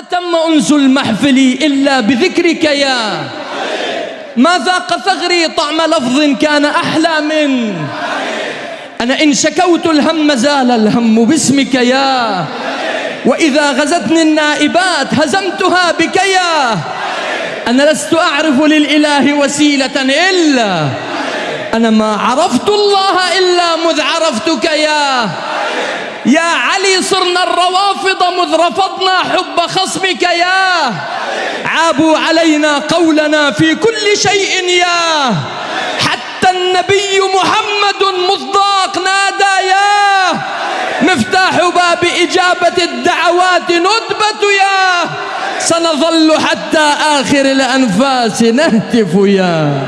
تم أنس المحفل إلا بذكرك يا. ما ذاق ثغري طعم لفظ كان أحلى من. أنا إن شكوت الهم زال الهم باسمك يا. وإذا غزتني النائبات هزمتها بك يا. أنا لست أعرف للإله وسيلة إلا. أنا ما عرفت الله إلا مذ عرفتك يا. يا علي صرنا الروافض مذ رفضنا حب خصمك يا. عابوا علينا قولنا في كل شيء يا. حتى النبي محمد مصداق نادى يا. مفتاح باب إجابة الدعوات ندبة يا. سنظل حتى آخر الأنفاس نهتف يا.